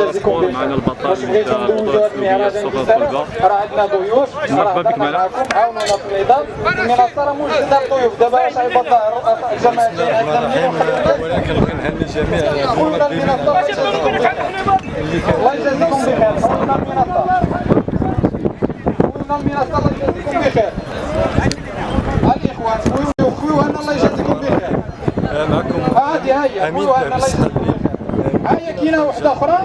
بخير معنا البطل واش بغيتو تاع ندوزو موضوع هاد المهرجان السلوبيه بزاف الصغار راه عندنا ضيوف مرحبا بك معنا. عاونونا في النضال المنصه راه موجودة. الضيوف دابا اش عيب الرؤساء الجماعه جايين عندنا منين اولا كنبغي نهني جميع المنصه الله يجازيكم بخير. خونا المنصه خونا المنصه الله يجازيكم بخير. الاخوان خويو خويو أنا الله يجازيكم بخير. معكم. أمين خويو هاي كاينة وحدة أخرى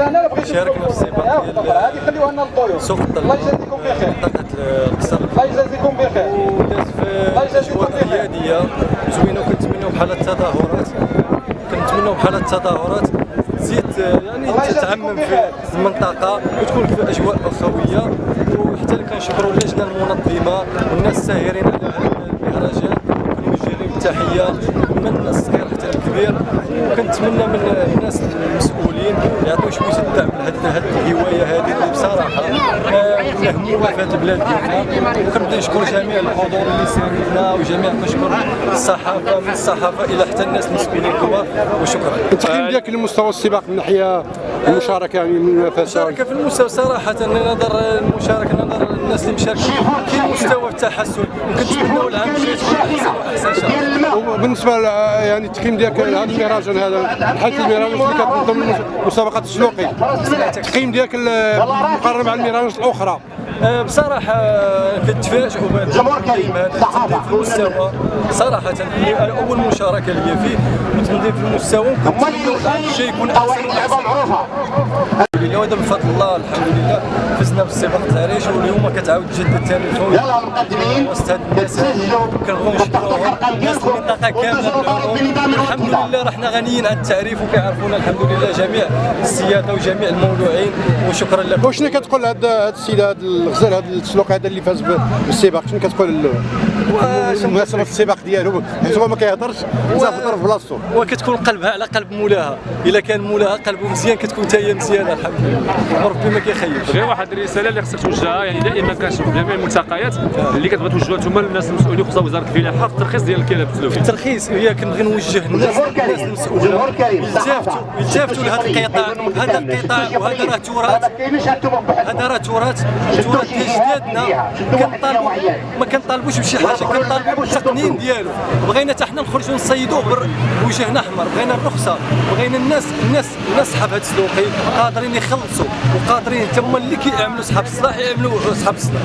أنا بغيت شاركنا في السباق هذه خليوها لنا سوق الله يجازيكم بخير. منطقة القصر الله يجازيكم بخير. وداز في اجواء قياديه زوينة وكنتمنوا بحال التظاهرات. كنتمنوا بحال التظاهرات. تزيد يعني تتعمم. في المنطقة وتكون في أجواء أخوية. وحتى اللي كنشكروا اللجنه المنظمة والناس الساهرين على المهرجان كنوجه لهم التحيه من الصغير الكبير وكنتمنى من الناس المسؤولين يعطيو شوية الدعم لهاد هاد الهواية هذه اللي بصراحة آه، مهمومة في هذه البلاد ديالنا. وكنبدا نشكر جميع الحضور اللي ساندنا وجميع كنشكر الصحافة من الصحافة إلى حتى الناس المسؤولين الكبار. وشكرا. التقييم ديالك لمستوى السباق من ناحية المشاركة يعني من المنافسه المشاركة في المستوى صراحة نظر المشاركة نظر الناس اللي مشاركين كاين مستوى في التحسن. وكنتمنوا العام الجاي تكون احسن واحسن ان شاء الله وبالنسبه يعني التقييم ديالك لهذا المهرجان هذا بحال المهرجان اللي كتنظم المسابقات السلوقي التقييم ديالك ال- مقارنة مع المهرجانات الأخرى. آه، بصراحة آه، كنتفاجئوا بهذا التنظيم هذا في المستوى. صراحة اللي أنا أول مشاركة لي فيه. والتنظيم في المستوى العام الجاي يكون أحسن وأحسن. الحمد لله وهذا بفضل الله الحمد لله. فزنا في السباق التعريش واليوم كتعاود تجدد ثاني الفوز. يلا المقدمين وسط هاد الناس. كنبغيو نشكروهم الناس المنطقة كاملة بالعموم الحمد لله رحنا غنيين عن التعريف وكيعرفونا الحمد لله جميع السيادة وجميع المولوعين. وشكرا لكم. وشنو كتقول هذا هذا السيد هذا الغزال هذا السلوق هذا اللي فاز بالسباق؟ شنو كتقول في السباق ديالو؟ حيت هو ما كيهضرش صافي طرف بلاصتو. وكتكون قلبها على قلب مولاها. إلا كان مولاها قلبه مزيان كتكون حتى هي مزيانه الحمد لله وربي ما كيخيبش غير واحد الرساله اللي خصك توجهها يعني دائما كنشوف جميع الملتقيات اللي كتبغي توجهها. أنتم للناس المسؤولين خصوصا وزارة الفلاحه في الترخيص ديال الكلاب السلوكي الترخيص هي كنبغي نوجه الناس كريم. يلتفتوا يلتفتوا لهذا القطاع. هذا القطاع وهذا راه تراث. هذا راه تراث. تراث ديال جدادنا كنطالبوا ما كنطالبوش بشي حاجة. كنطالبوا بالتقنين ديالو. بغينا حتى حنا نخرجوا نصيدوه بر- بوجهنا أحمر. بغينا الرخصه بغينا الناس الناس الناس صحاب هاد السلوقي قادرين يخلصوا وقادرين تما اللي كيعملوا صحاب الصلاح يعملوا صحاب الصلاح.